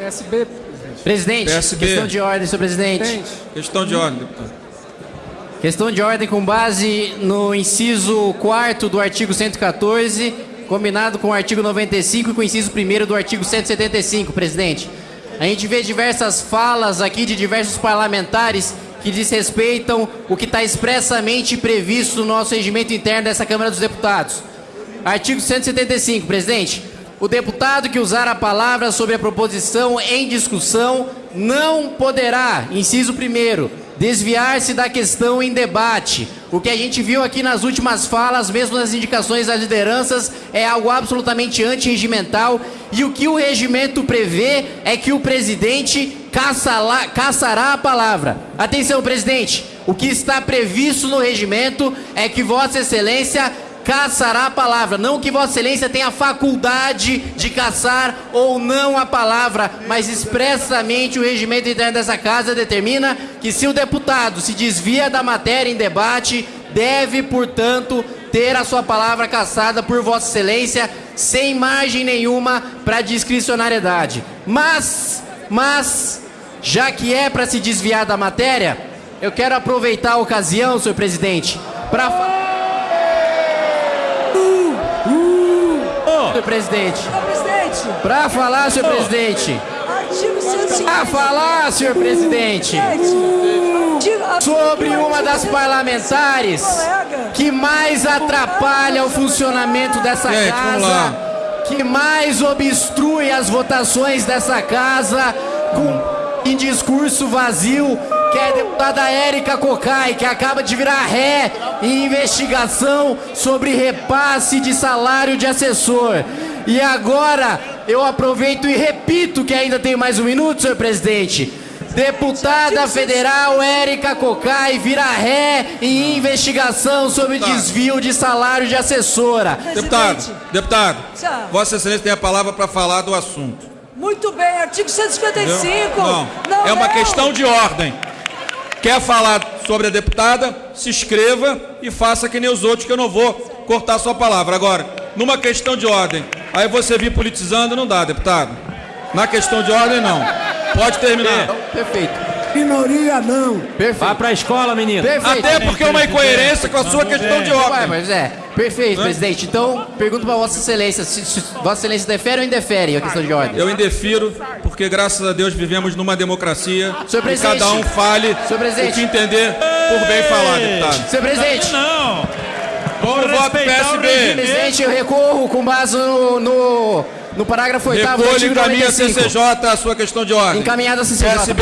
PSB, Presidente, PSB. questão de ordem, senhor presidente. presidente. Questão de ordem, deputado. Questão de ordem com base no inciso 4 do artigo 114, combinado com o artigo 95 e com o inciso 1 do artigo 175, presidente. A gente vê diversas falas aqui de diversos parlamentares que desrespeitam o que está expressamente previsto no nosso regimento interno dessa Câmara dos Deputados. Artigo 175, presidente. O deputado que usar a palavra sobre a proposição em discussão não poderá, inciso primeiro, desviar-se da questão em debate. O que a gente viu aqui nas últimas falas, mesmo nas indicações das lideranças, é algo absolutamente antirregimental. E o que o regimento prevê é que o presidente caçará, caçará a palavra. Atenção, presidente. O que está previsto no regimento é que Vossa Excelência caçará a palavra. Não que Vossa Excelência tenha a faculdade de caçar ou não a palavra, mas expressamente o regimento interno dessa casa determina que se o deputado se desvia da matéria em debate, deve, portanto, ter a sua palavra caçada por Vossa Excelência sem margem nenhuma para discricionariedade. Mas, mas, já que é para se desviar da matéria, eu quero aproveitar a ocasião, senhor presidente, para senhor presidente. Senhor presidente, Para falar, senhor presidente. artigo 150. Para falar, senhor presidente. Sobre uma das parlamentares que mais atrapalha o funcionamento dessa casa, que mais obstrui as votações dessa casa com em discurso vazio, que é a deputada Érica Cocai, que acaba de virar ré em investigação sobre repasse de salário de assessor. E agora eu aproveito e repito que ainda tem mais um minuto, senhor presidente. Deputada federal Érica Cocai vira ré em investigação sobre desvio de salário de assessora. Deputado, Presidente. deputado, Tchau. Vossa Excelência tem a palavra para falar do assunto. Muito bem, artigo 155. Não, Não é uma leu. questão de ordem. Quer falar sobre a deputada? Se inscreva e faça que nem os outros, que eu não vou cortar sua palavra. Agora, numa questão de ordem, aí você vir politizando, não dá, deputado. Na questão de ordem, não. Pode terminar. Perfeito. Minoria não. Perfeito. Vá pra escola, menino. Perfeito. Até porque é uma incoerência com a sua questão de Ué, ordem. mas é. Perfeito, presidente. Então, pergunto para Vossa Excelência: se, se Vossa Excelência defere ou indefere a questão de ordem? Eu indefiro, porque graças a Deus vivemos numa democracia Senhor e presidente. cada um fale Senhor presidente. o que entender por bem falar, deputado. Senhor presidente, Não. Por voto PSB. presidente, eu recorro com base no, no, no parágrafo 8 do Recolhe artigo encaminha a 95. CCJ a sua questão de ordem. Encaminhado a CCJ. PSB